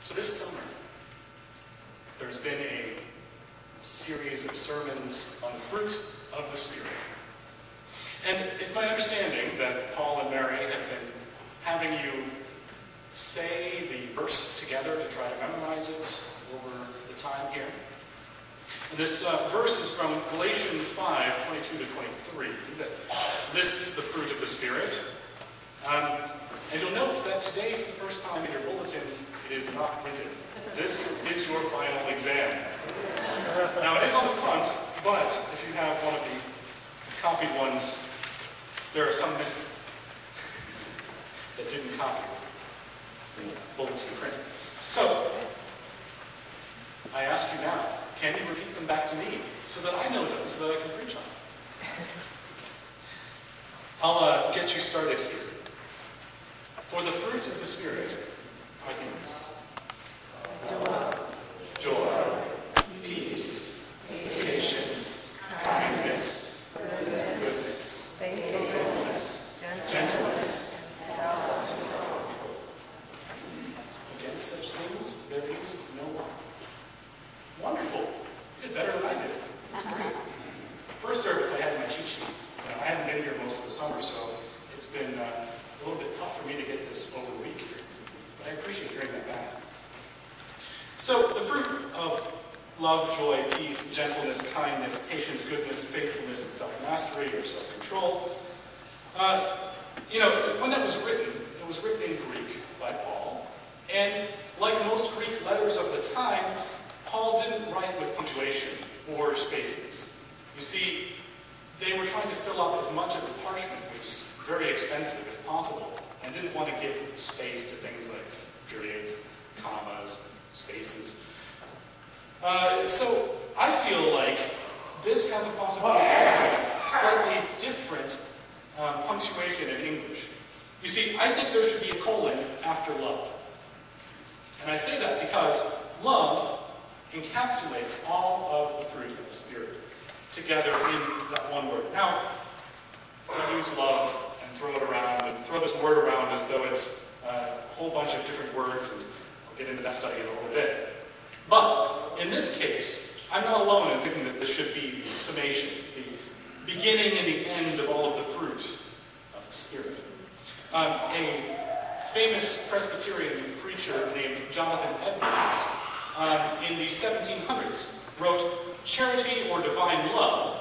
So this summer, there's been a series of sermons on the fruit of the Spirit. And it's my understanding that Paul and Mary have been having you say the verse together to try to memorize it over the time here. And this uh, verse is from Galatians 5 22 to 23 that lists the fruit of the Spirit. Um, and you'll note that today, for the first time in your bulletin, is not printed. This is your final exam. Now, it is on the front, but if you have one of the copied ones, there are some missing that didn't copy the bulletin print. So, I ask you now, can you repeat them back to me so that I know them, so that I can preach on them? I'll uh, get you started here. For the fruit of the Spirit are joy, peace, patience, kindness, goodness, faithfulness, gentleness, self-control. Against such things there is no. Wonderful. You did better than I did. That's great. First service, I had my cheat sheet. I hadn't been here most of the summer, so it's been uh, a little bit tough for me to get this over. But I appreciate hearing that back. So, the fruit of love, joy, peace, gentleness, kindness, patience, goodness, faithfulness, and self-mastery or self-control. Uh, you know, when that was written, it was written in Greek by Paul. And like most Greek letters of the time, Paul didn't write with punctuation or spaces. You see, they were trying to fill up as much of the parchment, which was very expensive, as possible, and didn't want to give space to things like periods, commas, spaces. Uh, so I feel like this has a possibility of slightly different um, punctuation in English. You see, I think there should be a colon after love. And I say that because love encapsulates all of the fruit of the Spirit together in that one word. Now, we use love throw it around and throw this word around as though it's a whole bunch of different words, and I'll get into that study in a little bit. But in this case, I'm not alone in thinking that this should be the summation, the beginning and the end of all of the fruit of the Spirit. Um, a famous Presbyterian preacher named Jonathan Edwards um, in the 1700s wrote, Charity or divine love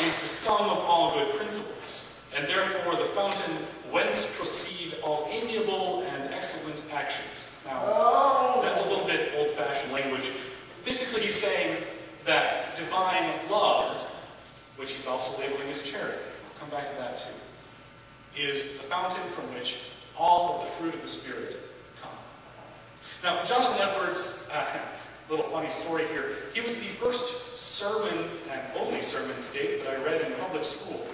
is the sum of all good principles, and therefore the fountain whence proceed all amiable and excellent actions. Now, that's a little bit old-fashioned language. Basically, he's saying that divine love, which he's also labeling as charity, we'll come back to that too, is the fountain from which all of the fruit of the Spirit come. Now, Jonathan Edwards, uh, little funny story here. He was the first sermon, and only sermon to date, that I read in public school.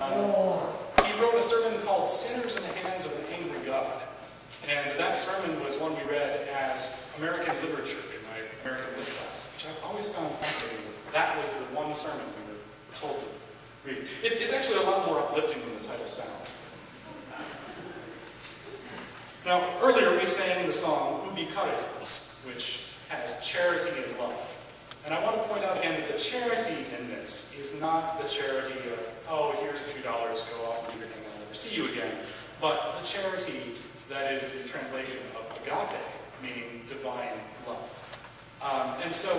Um, he wrote a sermon called Sinners in the Hands of an Angry God. And that sermon was one we read as American literature in my American lit class, which I've always found fascinating. That was the one sermon we were told to read. It's, it's actually a lot more uplifting than the title sounds. Now, earlier we sang the song Ubi Caritas, which has charity and love. And I want to point out again that the charity in this is not the charity of, oh, here's a few dollars, go off and do your thing, I'll never see you again. But the charity that is the translation of agape, meaning divine love. Um, and so,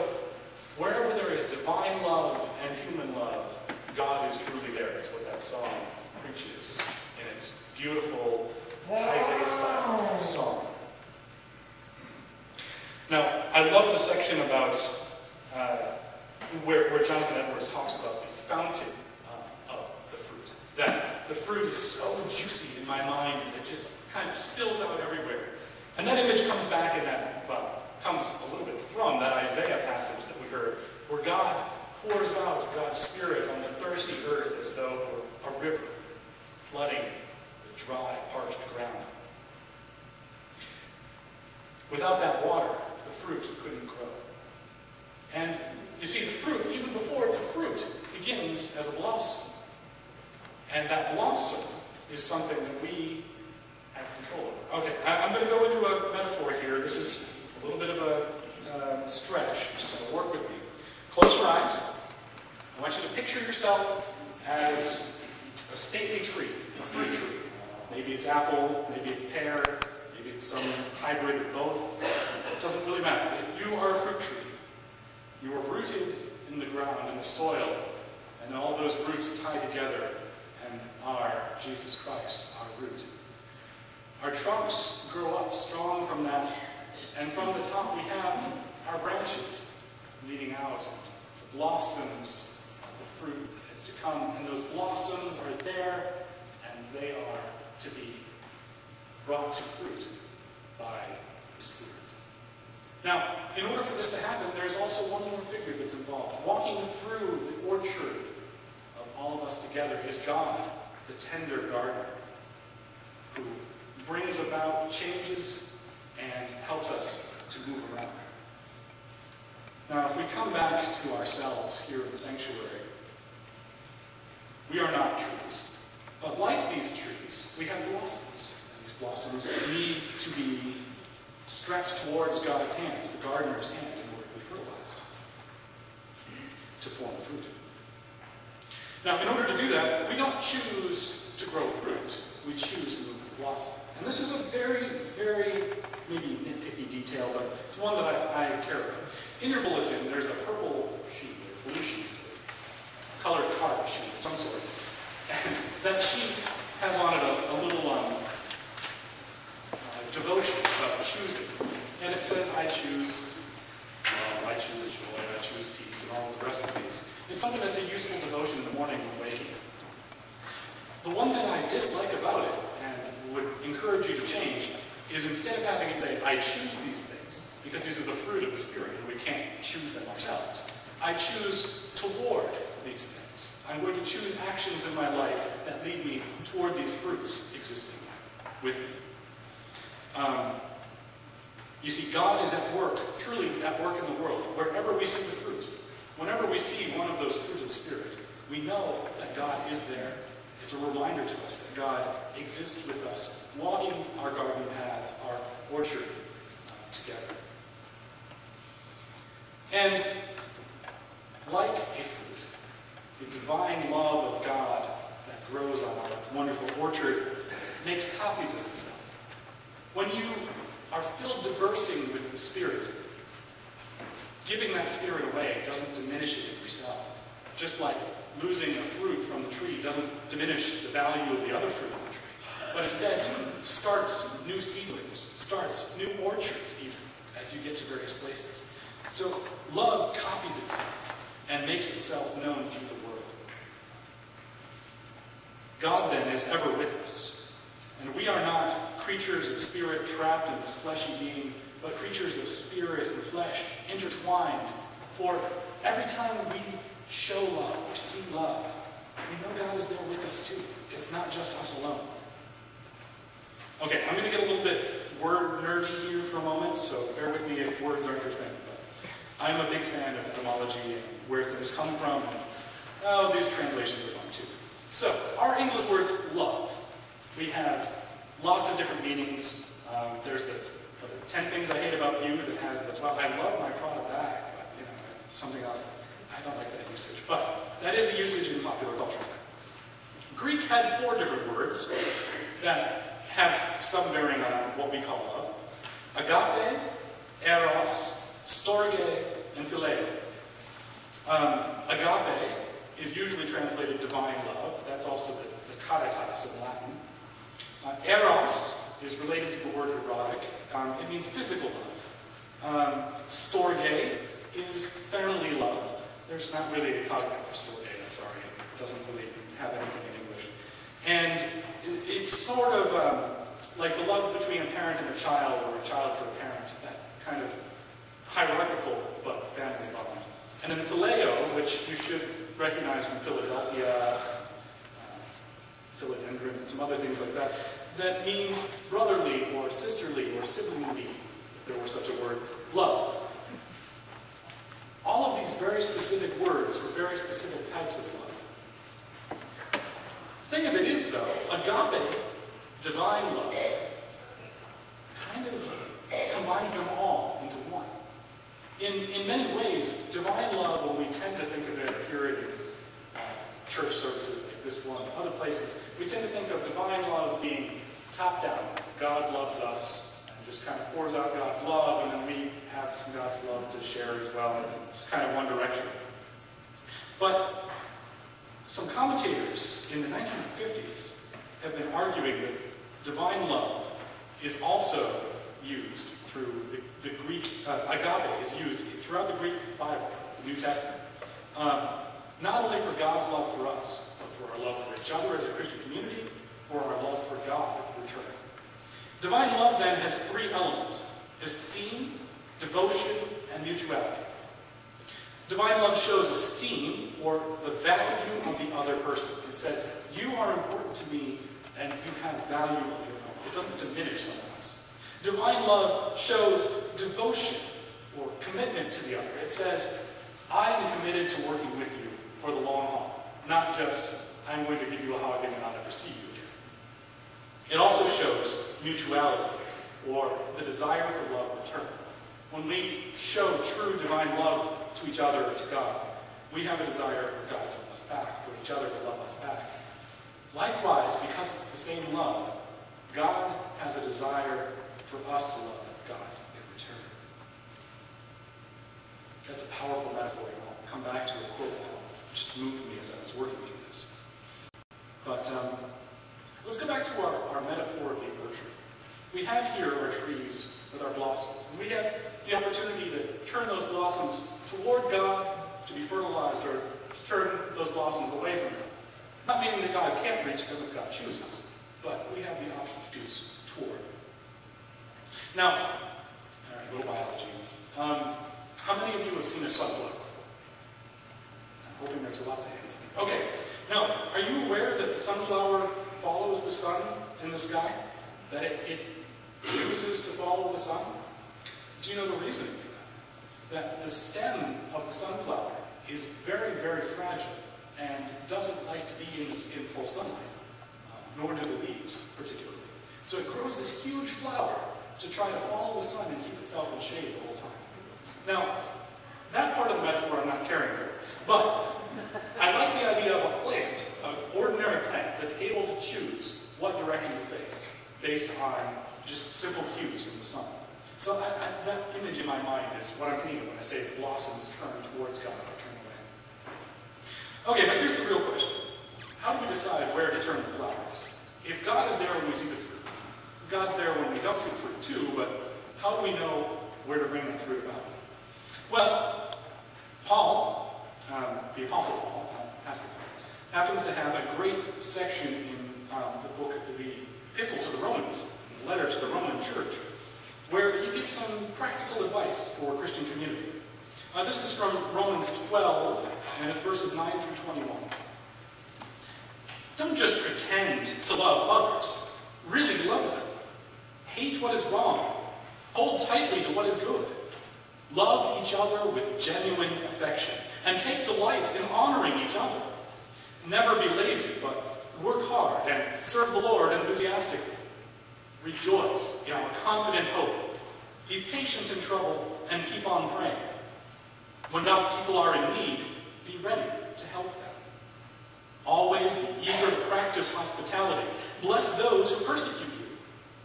wherever there is divine love and human love, God is truly there, is what that song preaches in its beautiful Taizé style song. Now, I love the section about uh, where, where, Jonathan Edwards talks about the fountain uh, of the fruit. That the fruit is so juicy in my mind and it just kind of spills out everywhere. And that image comes back in that, well, comes a little bit from that Isaiah passage that we heard, where God pours out God's Spirit on the thirsty earth as though were a river flooding the dry, parched ground. Without that water, the fruit couldn't grow. And you see, the fruit, even before it's a fruit, begins as a blossom. And that blossom is something that we have control over. Okay, I'm going to go into a metaphor here. This is a little bit of a uh, stretch, so work with me. Close your eyes. I want you to picture yourself as a stately tree, a fruit tree. Maybe it's apple, maybe it's pear, maybe it's some hybrid of both. It doesn't really matter. You are a fruit tree. You are rooted in the ground, in the soil, and all those roots tie together and are Jesus Christ, our root. Our trunks grow up strong from that, and from the top we have our branches leading out, the blossoms the fruit that is to come, and those blossoms are there, and they are to be brought to fruit by the Spirit. Now, in order for this to happen, there's also one more figure that's involved. Walking through the orchard of all of us together is God, the tender gardener, who brings about changes and helps us to move around. Now, if we come back to ourselves here in the sanctuary, we are not trees. But like these trees, we have blossoms. And these blossoms need to be stretched towards God's hand, the gardener's hand, in order to be fertilized, to form fruit. Now, in order to do that, we don't choose to grow fruit. We choose to move the blossom. And this is a very, very maybe nitpicky detail, but it's one that I, I care about. In your bulletin, there's a purple sheet, a blue sheet, colored card sheet of some sort. And that sheet has on it a, a little um, devotion about choosing. And it says, I choose love, I choose joy, I choose peace, and all the rest of these. It's something that's a useful devotion in the morning when waking. The one thing I dislike about it, and would encourage you to change, is instead of having it say, I choose these things, because these are the fruit of the Spirit, and we can't choose them ourselves, I choose toward these things. I'm going to choose actions in my life that lead me toward these fruits existing with me. Um, you see, God is at work, truly at work in the world, wherever we see the fruit. Whenever we see one of those fruit of Spirit, we know that God is there. It's a reminder to us that God exists with us, walking our garden paths, our orchard uh, together. And like a fruit, the divine love of God that grows on our wonderful orchard makes copies of itself. When you are filled to bursting with the Spirit, giving that Spirit away doesn't diminish it in yourself. Just like losing a fruit from the tree doesn't diminish the value of the other fruit on the tree. But instead starts new seedlings, starts new orchards even, as you get to various places. So love copies itself and makes itself known through the world. God then is ever with us. And we are not creatures of spirit trapped in this fleshy being, but creatures of spirit and flesh intertwined. For every time we show love or see love, we know God is there with us too. It's not just us alone. Okay, I'm going to get a little bit word nerdy here for a moment, so bear with me if words aren't your thing. But I'm a big fan of etymology and where things come from. And, oh, these translations are fun too. So, our English word love. We have lots of different meanings. Um, there's the, the 10 things I hate about you that has the, well, I love my Prada back, but, you know, something else. I don't like that usage. But that is a usage in popular culture. Greek had four different words that have some bearing on what we call love. Agape, eros, storge, and phileo. Um, agape is usually translated divine love. That's also the, the caritas in Latin. Uh, eros is related to the word erotic. Um, it means physical love. Um, storge is family love. There's not really a cognate for storge, I'm sorry. It doesn't really have anything in English. And it's sort of um, like the love between a parent and a child, or a child for a parent, that kind of hierarchical but family bond. And then phileo, which you should recognize from Philadelphia, philodendron, and some other things like that, that means brotherly or sisterly or siblingly, if there were such a word, love. All of these very specific words for very specific types of love. The Thing of it is, though, agape, divine love, kind of combines them all into one. In, in many ways, divine love, when we tend to think of it in uh, church services this one, other places, we tend to think of divine love being top down. God loves us and just kind of pours out God's love, and then we have some God's love to share as well, and just kind of one direction. But some commentators in the 1950s have been arguing that divine love is also used through the, the Greek, uh, agape is used throughout the Greek Bible, the New Testament. Um, not only for God's love for us, for our love for each other as a Christian community, for our love for God in return. Divine love then has three elements esteem, devotion, and mutuality. Divine love shows esteem or the value of the other person. It says, You are important to me and you have value of your own. It doesn't diminish someone else. Divine love shows devotion or commitment to the other. It says, I am committed to working with you for the long haul, not just, I'm going to give you a hug and then I'll never see you again. It also shows mutuality or the desire for love returned. When we show true divine love to each other or to God, we have a desire for God to love us back, for each other to love us back. Likewise, because it's the same love, God has a desire for us to love God in return. That's a powerful metaphor, and I'll come back to a quote that just moved me as I was working through this. But um, let's go back to our, our metaphor of the orchard. We have here our trees with our blossoms, and we have the opportunity to turn those blossoms toward God to be fertilized or to turn those blossoms away from Him. Not meaning that God can't reach them if God chooses, but we have the option to choose toward. Now, all right, little biology. Um, how many of you have seen a sunflower before? I'm hoping there's lots of hands. Okay. Now, are you aware that the sunflower follows the sun in the sky? That it, it chooses to follow the sun? Do you know the reason for that? That the stem of the sunflower is very, very fragile and doesn't like to be in, in full sunlight, uh, nor do the leaves particularly. So it grows this huge flower to try to follow the sun and keep itself in shade the whole time. Now, that part of the metaphor I'm not caring for, but I like the idea of a ordinary plant, that's able to choose what direction to face based on just simple cues from the sun. So I, I, that image in my mind is what I'm thinking when I say the blossoms turn towards God or turn away. Okay, but here's the real question. How do we decide where to turn the flowers? If God is there when we see the fruit, God's there when we don't see the fruit too, but how do we know where to bring that fruit about? Well, Paul, um, the Apostle Paul, Pastor Paul, happens to have a great section in um, the book, the Epistle to the Romans, the letter to the Roman church, where he gives some practical advice for Christian community. Uh, this is from Romans 12, and it's verses 9 through 21. Don't just pretend to love others. Really love them. Hate what is wrong. Hold tightly to what is good. Love each other with genuine affection. And take delight in honoring each other. Never be lazy, but work hard and serve the Lord enthusiastically. Rejoice in our confident hope. Be patient in trouble and keep on praying. When God's people are in need, be ready to help them. Always be eager to practice hospitality. Bless those who persecute you.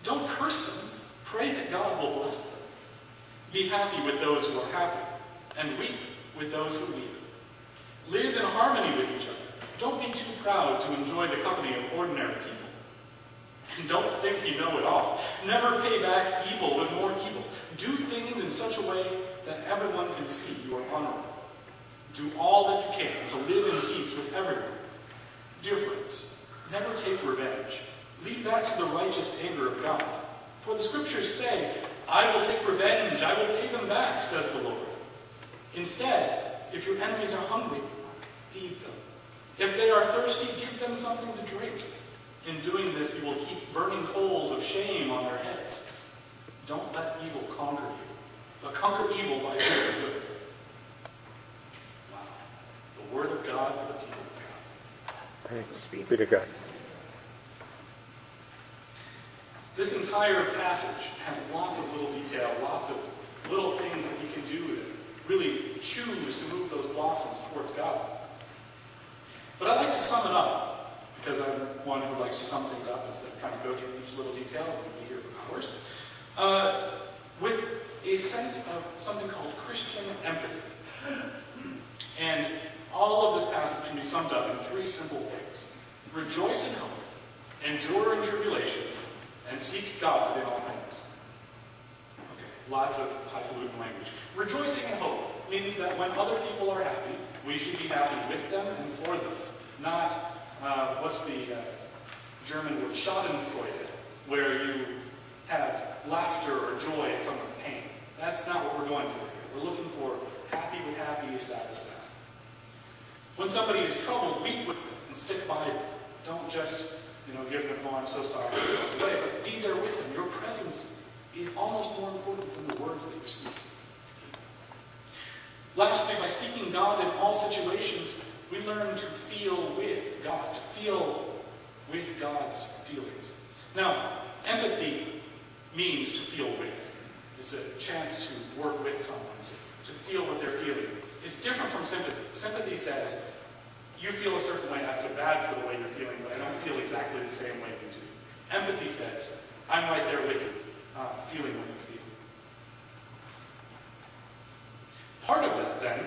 Don't curse them. Pray that God will bless them. Be happy with those who are happy, and weep with those who weep. Live in harmony with each other. Don't be too proud to enjoy the company of ordinary people. And don't think you know it all. Never pay back evil with more evil. Do things in such a way that everyone can see you are honorable. Do all that you can to live in peace with everyone. Dear friends, never take revenge. Leave that to the righteous anger of God. For the scriptures say, I will take revenge, I will pay them back, says the Lord. Instead, if your enemies are hungry, feed them. If they are thirsty, give them something to drink. In doing this, you will keep burning coals of shame on their heads. Don't let evil conquer you, but conquer evil by doing good. Wow. The word of God for the people of God. Thanks be to God. This entire passage has lots of little detail, lots of little things that we can do that really choose to move those blossoms towards God. But I'd like to sum it up, because I'm one who likes to sum things up instead of trying to go through each little detail. We'll be here for hours. Uh, with a sense of something called Christian empathy. And all of this passage can be summed up in three simple ways. Rejoice in hope, endure in tribulation, and seek God in all things. Okay, lots of highfalutin language. Rejoicing in hope means that when other people are happy, we should be happy with them and for them. Not, uh, what's the uh, German word, schadenfreude, where you have laughter or joy at someone's pain. That's not what we're going for here. We're looking for happy with happy, sad with sad. When somebody is troubled, weep with them and stick by them. Don't just, you know, give them, oh, I'm so sorry, but be there with them. Your presence is almost more important than the words that you speak. Lastly, by seeking God in all situations, we learn to feel with God, to feel with God's feelings. Now, empathy means to feel with. It's a chance to work with someone, to, to feel what they're feeling. It's different from sympathy. Sympathy says, you feel a certain way, I feel bad for the way you're feeling, but I don't feel exactly the same way you do. Empathy says, I'm right there with you, uh, feeling what you feel. Part of that, then,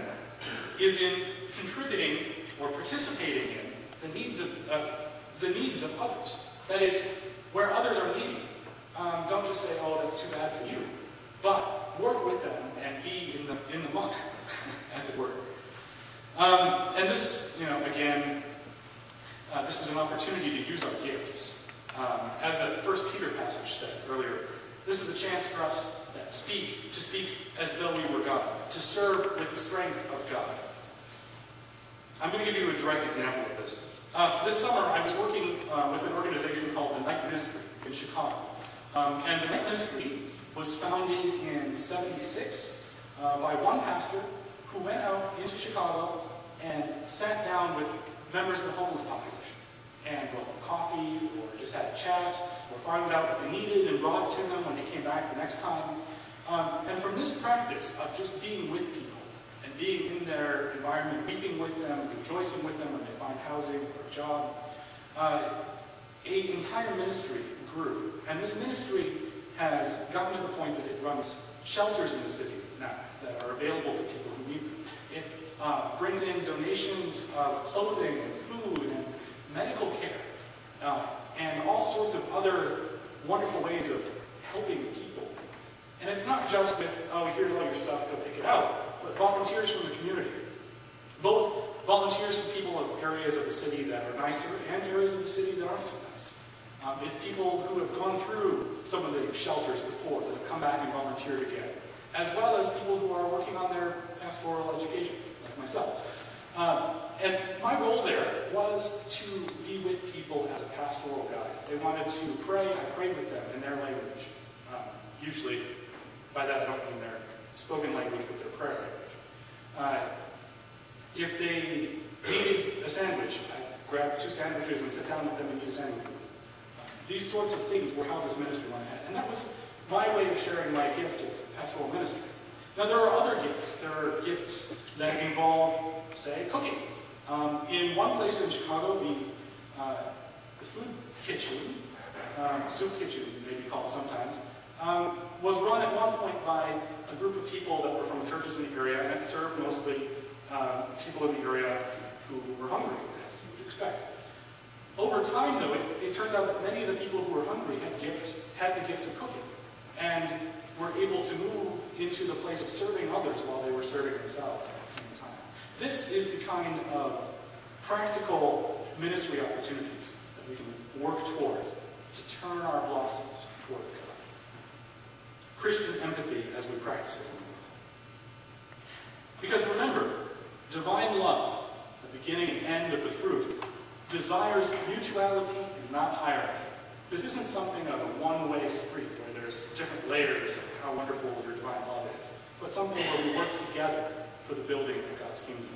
is in contributing or participating in the needs of, uh, the needs of others. That is, where others are needy. Um, don't just say, oh, that's too bad for you. But work with them and be in the, in the muck, as it were. Um, and this, you know, again, uh, this is an opportunity to use our gifts. Um, as the first Peter passage said earlier, this is a chance for us to speak, to speak as though we were God, to serve with the strength of God. I'm going to give you a direct example of this. Uh, this summer, I was working uh, with an organization called the Night Ministry in Chicago. Um, and the Night Ministry was founded in 76 uh, by one pastor who went out into Chicago and sat down with members of the homeless population and brought them coffee or just had a chat or found out what they needed and brought it back the next time. Um, and from this practice of just being with people and being in their environment, weeping with them, rejoicing with them when they find housing or a job, uh, an entire ministry grew. And this ministry has gotten to the point that it runs shelters in the cities now that are available for people who need them. It uh, brings in donations of clothing and food and medical care uh, and all sorts of other wonderful ways of helping people. And it's not just with, oh, here's all your stuff, go pick it out, but volunteers from the community. Both volunteers from people of areas of the city that are nicer and areas of the city that aren't so nice. Um, it's people who have gone through some of the shelters before that have come back and volunteered again, as well as people who are working on their pastoral education like myself. Um, and my role there was to be with people as a pastoral guide. They wanted to pray, I prayed with them in their language. Um, usually, by that I don't mean their spoken language, but their prayer language. Uh, if they needed a sandwich, I grab two sandwiches and sit down with them and eat a sandwich with them. Uh, these sorts of things were how this ministry went ahead. And that was my way of sharing my gift of pastoral ministry. Now there are other gifts. There are gifts that involve, say, cooking. Um, in one place in Chicago, the, uh, the food kitchen, um, soup kitchen, maybe called sometimes, um, was run at one point by a group of people that were from churches in the area, and it served mostly uh, people in the area who were hungry, as you would expect. Over time, though, it, it turned out that many of the people who were hungry had, gift, had the gift of cooking. And were able to move into the place of serving others while they were serving themselves at the same time. This is the kind of practical ministry opportunities that we can work towards to turn our blossoms towards God. Christian empathy as we practice it. Because remember, divine love, the beginning and end of the fruit, desires mutuality and not hierarchy. This isn't something of a one-way street where there's different layers of how wonderful your divine love is, but something where we work together for the building of God's kingdom.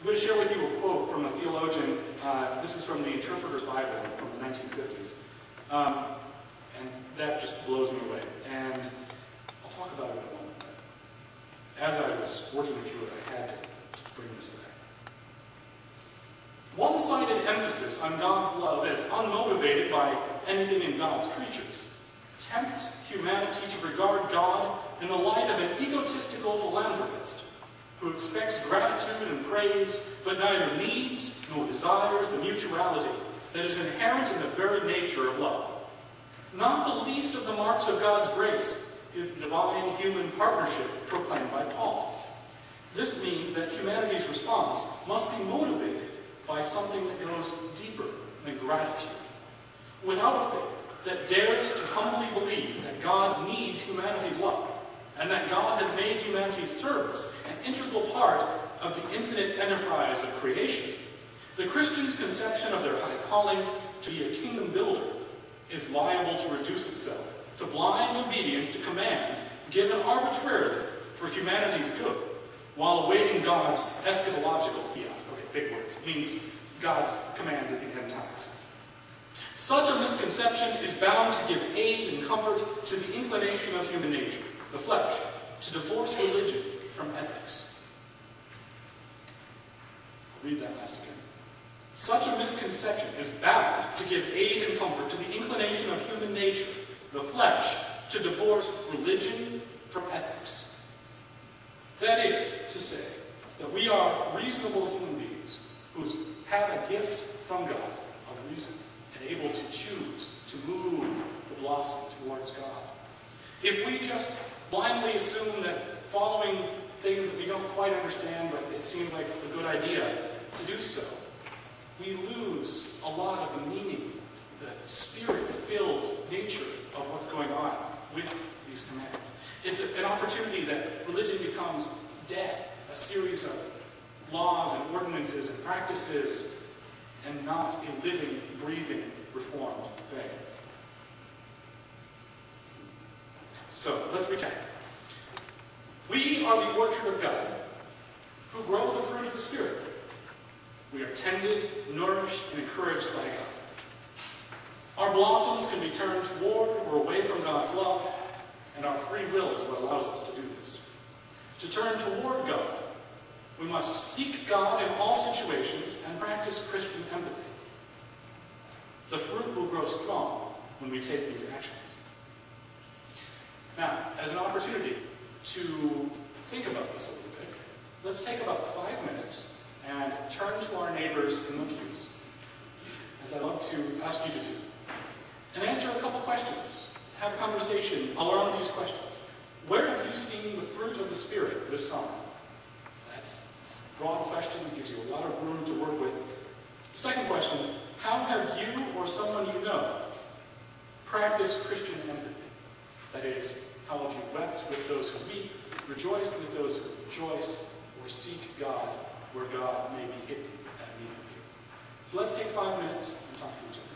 I'm going to share with you a quote from a theologian. Uh, this is from the Interpreter's Bible from the 1950s. Um, and that just blows me away. And I'll talk about it in a moment. As I was working through it, I had to bring this back. One-sided emphasis on God's love as unmotivated by anything in God's creatures tempts humanity to regard God in the light of an egotistical philanthropist who expects gratitude and praise, but neither needs nor desires the mutuality that is inherent in the very nature of love. Not the least of the marks of God's grace is the divine human partnership proclaimed by Paul. This means that humanity's response must be motivated by something that goes deeper than gratitude. Without a faith that dares to humbly believe that God needs humanity's love, and that God has made humanity's service an integral part of the infinite enterprise of creation, the Christian's conception of their high calling to be a kingdom builder is liable to reduce itself to blind obedience to commands given arbitrarily for humanity's good, while awaiting God's eschatological fiat. Okay, big words. Means God's commands at the end times. Such a misconception is bound to give aid and comfort to the inclination of human nature, the flesh, to divorce religion from ethics. I'll read that last again. Such a misconception is bound to give aid and comfort to the inclination of human nature, the flesh, to divorce religion from ethics. That is to say, that we are reasonable human beings who have a gift from God of reason and able to choose to move the blossom towards God. If we just blindly assume that following things that we don't quite understand, but it seems like a good idea to do so, we lose a lot of the meaning, the spirit-filled nature of what's going on with these commands. It's a, an opportunity that religion becomes dead, a series of laws and ordinances and practices, and not a living, breathing, reformed faith. So, let's recap. We are the orchard of God, who grow the fruit of the Spirit. We are tended, nourished, and encouraged by God. Our blossoms can be turned toward or away from God's love, and our free will is what allows us to do this. To turn toward God, we must seek God in all situations and practice Christian empathy. The fruit will grow strong when we take these actions. Now, as an opportunity to think about this a little bit, let's take about five minutes and turn to our neighbors in the pews, as I love to ask you to do, and answer a couple questions. Have a conversation around these questions. Where have you seen the fruit of the Spirit this summer? That's a broad question that gives you a lot of room to work with. Second question, how have you or someone you know practiced Christian empathy? That is, how have you wept with those who weep, rejoiced with those who rejoice, or seek God where God may be hidden at you? So let's take five minutes and talk to each other